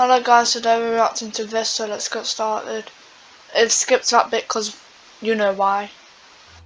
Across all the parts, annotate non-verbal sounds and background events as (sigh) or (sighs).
Hello guys, today we're reacting to this, so let's get started. It skips that bit because you know why.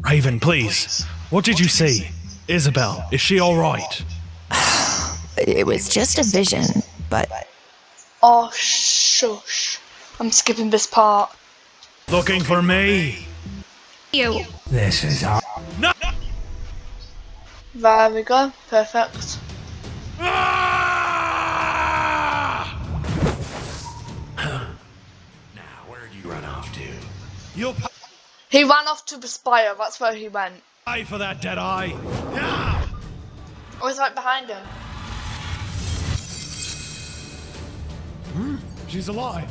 Raven, please. What did you see? Isabel, is she alright? (sighs) It was just a vision, but Oh, shush. I'm skipping this part. Looking for me? you. This is our No! There we go, perfect. You'll He ran off to the spire, that's where he went. pay for that, dead eye. Yeah! I was right behind him. She's alive.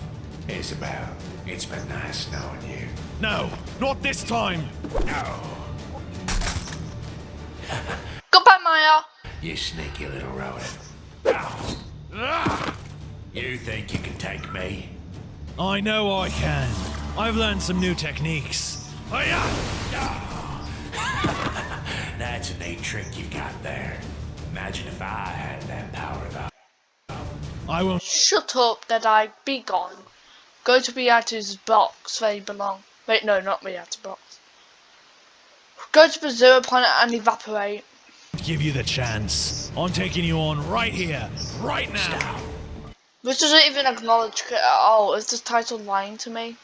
Isabel, it's been nice knowing you. No, not this time. Oh, Goodbye, Maya. you sneaky little rodent. Ow. Ah! You think you can take me? I know I can. I've learned some new techniques. Hiya! That's a neat trick you got there. Imagine if I had that power though. I will. Shut up, Deadeye. Be gone. Go to Beatu's box where you belong. Wait, no, not Beatu's box. Go to the zero planet and evaporate. give you the chance. I'm taking you on right here, right now. This doesn't even acknowledge it at all. Is this title lying to me?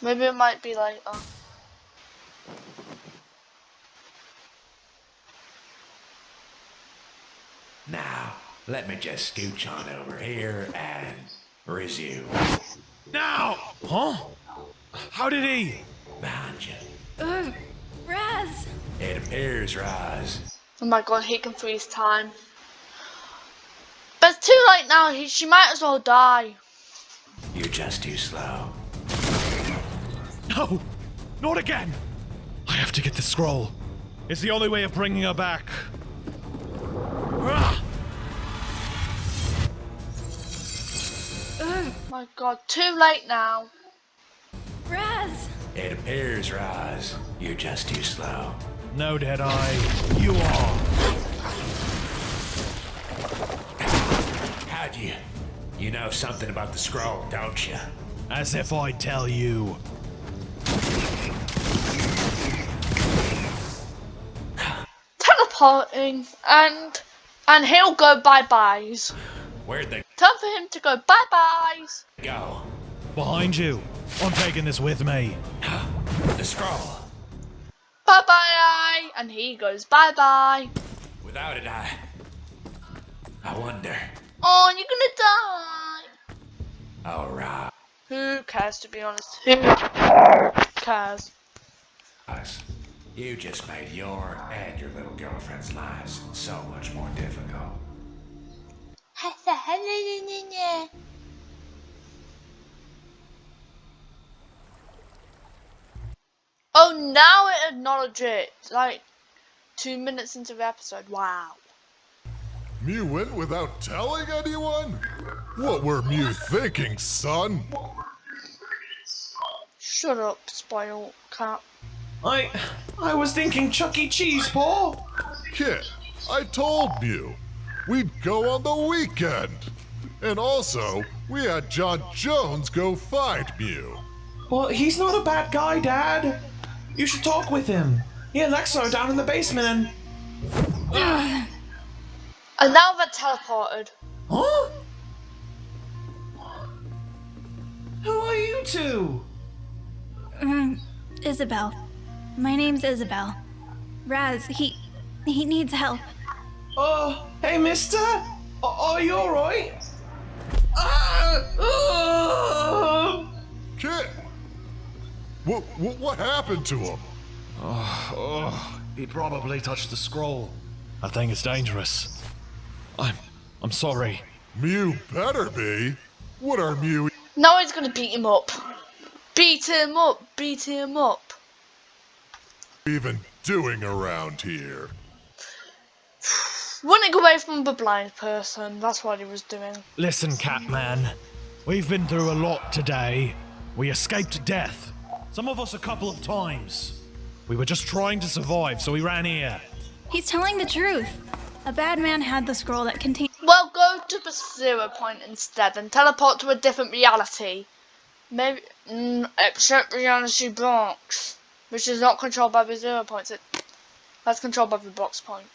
Maybe it might be like, oh. Now, let me just scooch on over here and resume. Now! Huh? How did he? Behind you. Ugh, Raz. It appears, Roz. Oh my god, he can freeze time. But it's too late now. He, she might as well die. You're just too slow. No! Not again! I have to get the scroll. It's the only way of bringing her back. Ah! My god, too late now. Raz. It appears, Roz. You're just too slow. No, Deadeye. You are. How'd you? You know something about the scroll, don't you? As if I'd tell you. Teleporting and and he'll go bye byes. Where'd they Time for him to go bye byes. go? Behind you. I'm taking this with me. The scroll. Bye bye. And he goes bye bye. Without it, I. I wonder. Oh, you're gonna die. All right. Who cares to be honest? Who cares? You just made your and your little girlfriend's lives so much more difficult. (laughs) Oh, now it acknowledged it. Like two minutes into the episode. Wow. Mew went without telling anyone? What were Mew thinking, son? Shut up, spoiled cat. I I was thinking Chuck E. Cheese, Paul. Kid, I told Mew. We'd go on the weekend. And also, we had John Jones go find Mew. Well, he's not a bad guy, Dad. You should talk with him. He and Lexa are down in the basement and. (sighs) And now they're teleported. Huh? Who are you two? Mm, Isabel. My name's Isabel. Raz, he he needs help. Oh, hey, mister? Are you alright? Ah! ah! Kid! What, what, what happened to him? Oh, he probably touched the scroll. I think it's dangerous. I'm. I'm sorry. Mew better be. What are Mew Now he's gonna beat him up. Beat him up. Beat him up. Even doing around here? Running away from the blind person. That's what he was doing. Listen, Catman. We've been through a lot today. We escaped death. Some of us a couple of times. We were just trying to survive, so we ran here. He's telling the truth. A bad man had the scroll that contained Well, go to the zero point instead and teleport to a different reality. Maybe, mm, except reality box, which is not controlled by the zero points. It, that's controlled by the box point.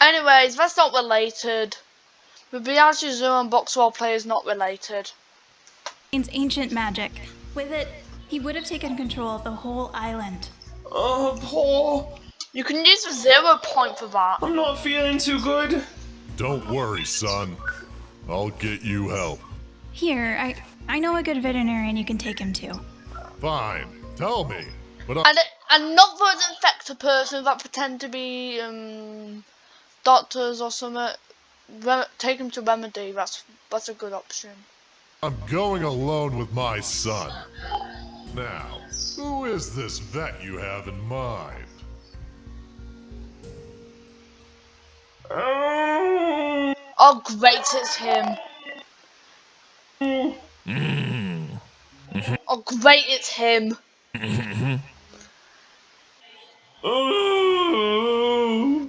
Anyways, that's not related. The reality zero and box role play is not related. It's ancient magic. With it, he would have taken control of the whole island. Oh, Paul. You can use the zero point for that. I'm not feeling too good. Don't worry, son. I'll get you help. Here, I I know a good veterinarian you can take him to. Fine. Tell me. But I, And, and not those infected persons that pretend to be um, doctors or something. Take them to Remedy. That's that's a good option. I'm going alone with my son. Now, who is this vet you have in mind? Oh. Oh, great! It's him. Oh, great! It's him. (laughs) Oh.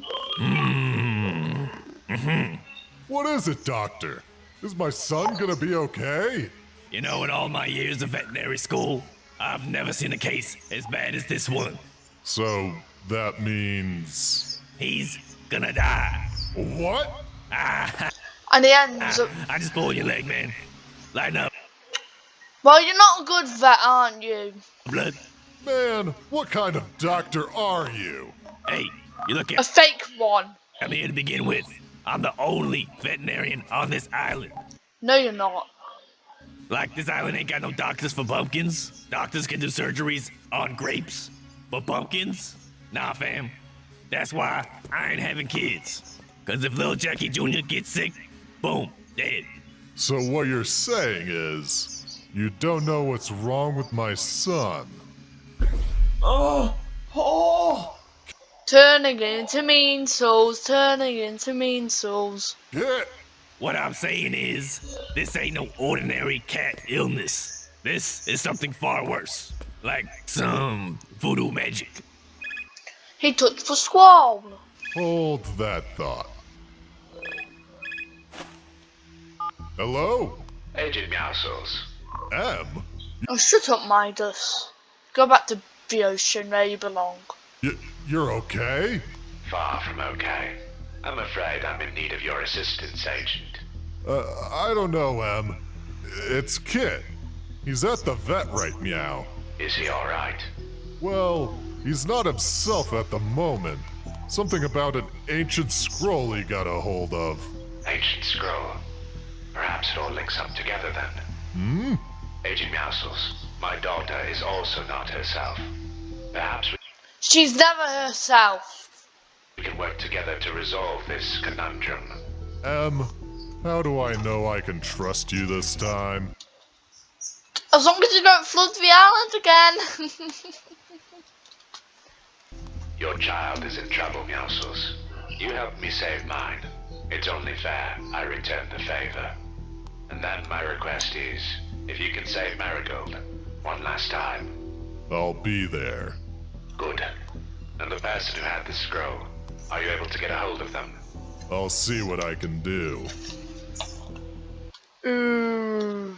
What is it, doctor? Is my son gonna be okay? You know, in all my years of veterinary school, I've never seen a case as bad as this one. So, that means. He's gonna die. What? Ah, And he ends up. I just pulled your leg, man. Lighten up. Well, you're not a good vet, aren't you? Blood. Man, what kind of doctor are you? Hey, you look A fake one. I'm here to begin with. I'm the only veterinarian on this island. No, you're not. Like, this island ain't got no doctors for pumpkins. Doctors can do surgeries on grapes. But pumpkins? Nah, fam. That's why I ain't having kids. Cause if little Jackie Jr. gets sick, boom, dead. So, what you're saying is. You don't know what's wrong with my son. Oh. oh. Paul. Turning into mean souls. Turning into mean souls. Get! What I'm saying is, this ain't no ordinary cat illness. This is something far worse. Like some voodoo magic. He touched the squall. Hold that thought. Hello? Agent Meowscles. M? Oh, shut up, Midas. Go back to the ocean where you belong. Y- you're okay? Far from okay. I'm afraid I'm in need of your assistance, Agent. Uh, I don't know, Em. It's Kit. He's at the vet right meow. Is he alright? Well, he's not himself at the moment. Something about an ancient scroll he got a hold of. Ancient scroll. Perhaps it all links up together then. Hmm? Agent Meowscles, my daughter is also not herself. Perhaps She's never herself. we can work together to resolve this conundrum. M, how do I know I can trust you this time? As long as you don't flood the island again. (laughs) Your child is in trouble, Meowscles. You helped me save mine. It's only fair I return the favor. And then my request is, if you can save Marigold one last time, I'll be there. good. And the person who had the scroll, are you able to get a hold of them? I'll see what I can do. Ooh.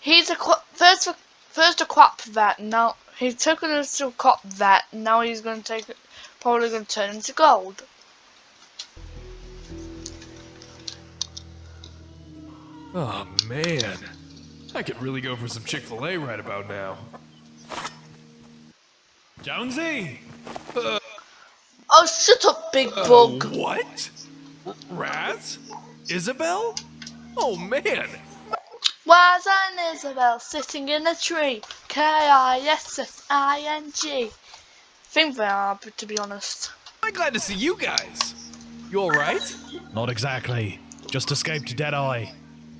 He's a qu- first first a quap vet. Now he took us to a quap vet. Now he's going to take it. Probably going to turn into gold. Oh man, I could really go for some Chick fil A right about now. Jonesy! Oh, shut up, big Uh, bug. what? R- Raz? Isabel? Oh man! Where's Anne Isabel sitting in a tree? K I S S I N G. Think they are, but to be honest. I'm glad to see you guys. You alright? Not exactly. Just escaped Deadeye.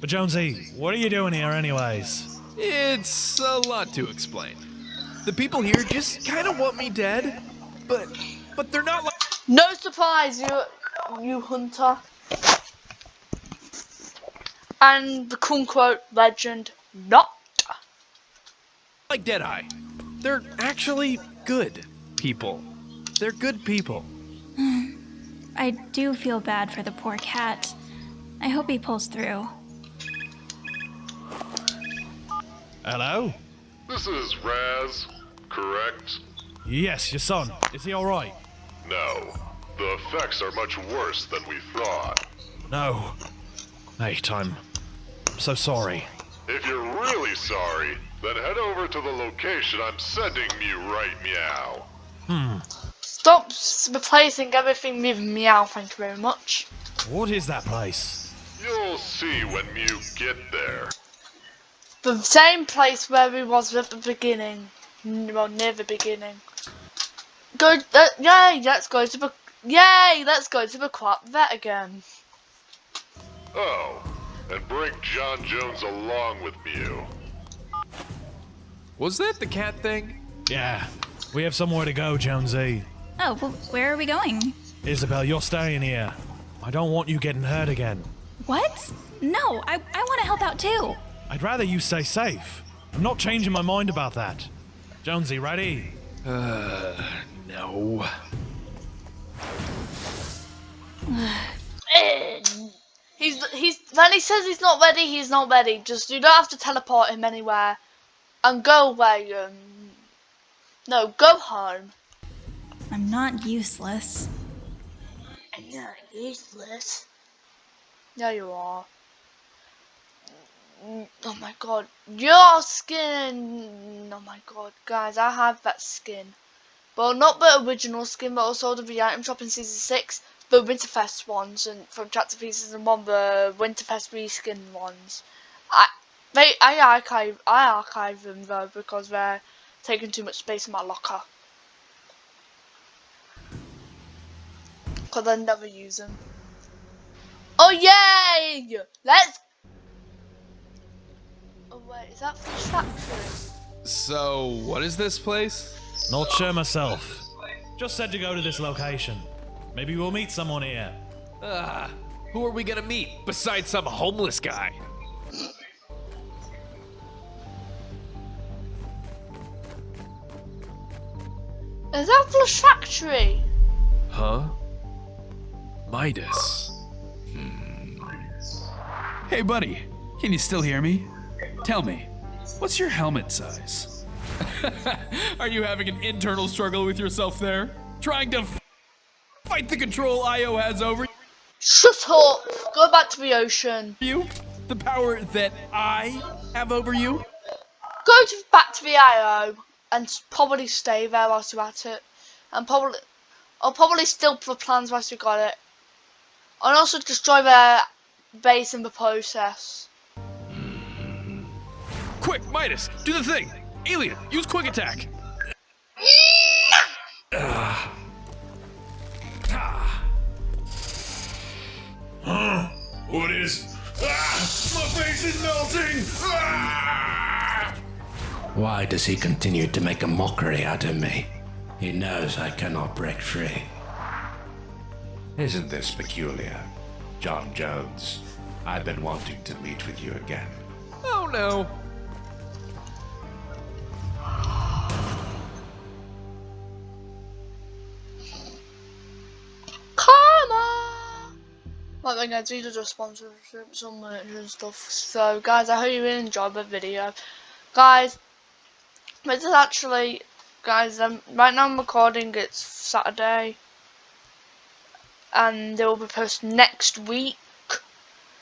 But Jonesy, what are you doing here anyways? It's a lot to explain. The people here just kind of want me dead, but but they're not like No surprise, you, you hunter. And the quote legend, not. like Deadeye. They're actually good people. They're good people. I I do feel bad for the poor cat. I hope he pulls through. Hello? This is Raz, correct? Yes, your son. Is he alright? No. The effects are much worse than we thought. No. Mate, I'm so sorry. If you're really sorry, then head over to the location I'm sending you right meow. Hmm. Stop replacing everything with meow, thank you very much. What is that place? You'll see when you get there. The same place where we was at the beginning. Well, near the beginning. Go, uh, yay, let's go to the, yay, let's go to the crop vet again. Oh, and bring John Jones along with Mew. Was that the cat thing? Yeah. We have somewhere to go, Jonesy. Oh, well, where are we going? Isabel, you're staying here. I don't want you getting hurt again. What? No, I, I want to help out too. I'd rather you stay safe. I'm not changing my mind about that. Jonesy, ready? Uh, no. (sighs) He's he's when he says he's not ready, he's not ready. Just you don't have to teleport him anywhere, and go away. Um, no, go home. I'm not useless. I'm not useless. Yeah, you are. Oh my god, your skin! Oh my god, guys, I have that skin. Well, not the original skin, but also the item shop in season six, the Winterfest ones, and from chapter three and one, the Winterfest reskin ones. I they I archive I archive them though because they're taking too much space in my locker. Cause I never use them. Oh yay! Let's. Wait, is that Fish Factory? So, what is this place? Not sure myself. Just said to go to this location. Maybe we'll meet someone here. Ah, who are we gonna meet besides some homeless guy? Is that Fish Factory? Huh? Midas. Hey, buddy, can you still hear me? Tell me, what's your helmet size? (laughs) Are you having an internal struggle with yourself there? Trying to f- fight the control IO has over you? Shut up! Go back to the ocean. you? The power that I have over you? Go to back to the IO and probably stay there whilst you're at it. And probably, I'll probably steal the plans whilst you got it. And also destroy their base in the process. Quick, Midas, do the thing! Alien, use quick attack! huh? (sighs) What is? Ah! My face is melting! Ah! Why does he continue to make a mockery out of me? He knows I cannot break free. Isn't this peculiar? John Jones, I've been wanting to meet with you again. Oh no! Then guys, these are just sponsorships and stuff. So guys, I hope you really enjoyed the video. Guys, this is actually, guys, um, right now I'm recording, it's Saturday. And they will be posted next week.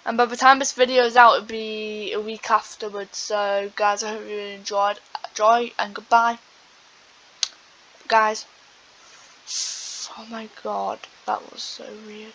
And by the time this video is out, it'll be a week afterwards. So guys, I hope you really enjoyed. Enjoy and goodbye. Guys. Oh my god, that was so weird.